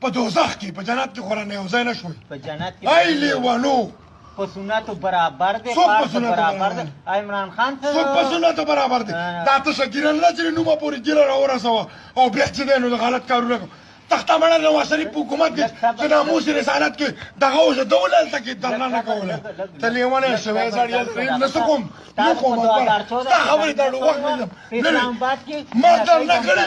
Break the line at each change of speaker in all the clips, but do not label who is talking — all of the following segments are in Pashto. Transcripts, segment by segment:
په دوزخ کې په جنت کې خو رانه یو ځای نه شوي
په جنت کې
ای لیوانو
په سنتو برابر دی پار
په
برابر دی عمران خان څه
څوک په سنتو برابر
دی
دا ته شګیران نه چې نومه پورې ګیره راورسوه او بیا چې دی نو د غلط کارونه کوي تخته مړه نواز شریف په حکومت کې چې ناموس رسالت کې دغه اوس د ولل ته کې درنه نه کوله ته لیونه شوی زړیل پرې نه سکوم یو کوم ستا خبرې دا وخت نه ما درنه کړې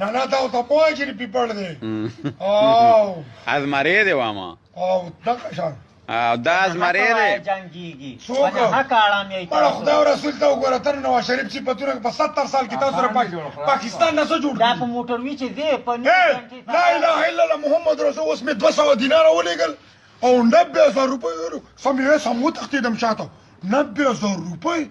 نه نه دا ته
پوه چې
پیپړ دی او
از مری دی واما
او دا شان
دا از مری دی
جنگيږي
څوک
حق اړم یې
پر خدای او رسول ته وګوره تر نو شریف چې په تورک په 70 سال کې تاسو سره پاکستان نه جوړ
دا په موټر وی چې دی په
لا اله الا الله محمد رسول اوس می 200 دینار ولېګل او 90000 روپۍ سمې سمو تختیدم شاته 90000 روپۍ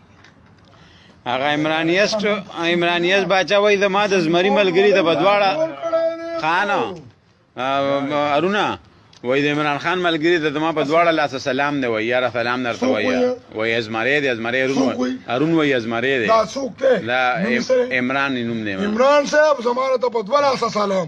هغه
عمرانیست عمرانیست باچا وای د ما د زمری ملګری د بدواړه خان ارونه وای د عمران خان ملګری د ما په دواړه لاس سلام دی وای یاره سلام درته وای وای ازمری دی ازمری ارون
وای
ارون وای ازمری دی
دا څوک دی دا
عمران نوم دی
عمران صاحب زماره ته په دواړه لاس سلام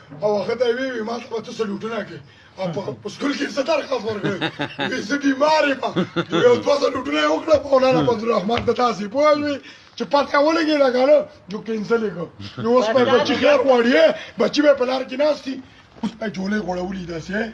او هغه ته وی وی ما ته ته سلوټونه کې او په سکول کې ستر خاص ورغی وی زه بیمار یم یو دوه سلوټونه وکړه په مولانا فضل الرحمن ته تاسو پوهوي چې پته ولګي دا غاله جو کینسل کو نو اوس په بچی خیر وړي بچی به پلار کې ناشتي اوس په جوړې غوړولې داسې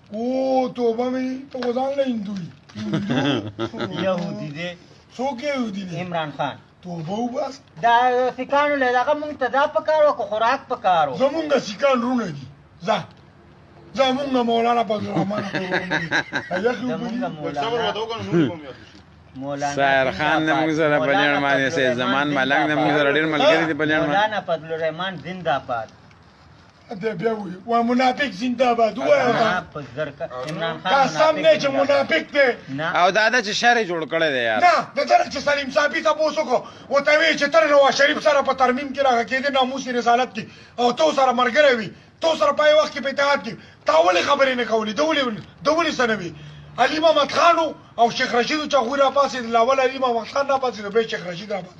او توبه مې ته خو
ځان له
هندو یې
یهودي دی
څوک یهودي دی
عمران خان
توبه وباس
دا سیکانو له دغه مونږ ته دا پکار وکړو خوراک پکار وو
زمونږ سیکان رونه دي ځه ځه مونږ مولانا فضل الرحمن
سایر خان نه موږ سره په لړ باندې سه زمان ملنګ نه موږ سره ډیر ملګری دی په لړ
مولانا فضل الرحمن زنده باد
دی بیا وی وا منافق زنده باد
وای دا
سم نه چې منافق دی
او دا د چې شر جوړ کړی دی یار
نه د تر چې سلیم صاحب ته پوسو کو او ته وی چې تر نو شریف سره په ترمیم کې راغی کې د ناموس رسالت کې او تو سره مرګره وی تو سره پای وخت کې په اتحاد کې تا ولې خبرې نه کولې دولې دولې سنوي علي محمد خان او شیخ رشید چغور را پاسې لاول علي محمد خان را پاسې به شیخ رشید را پاسې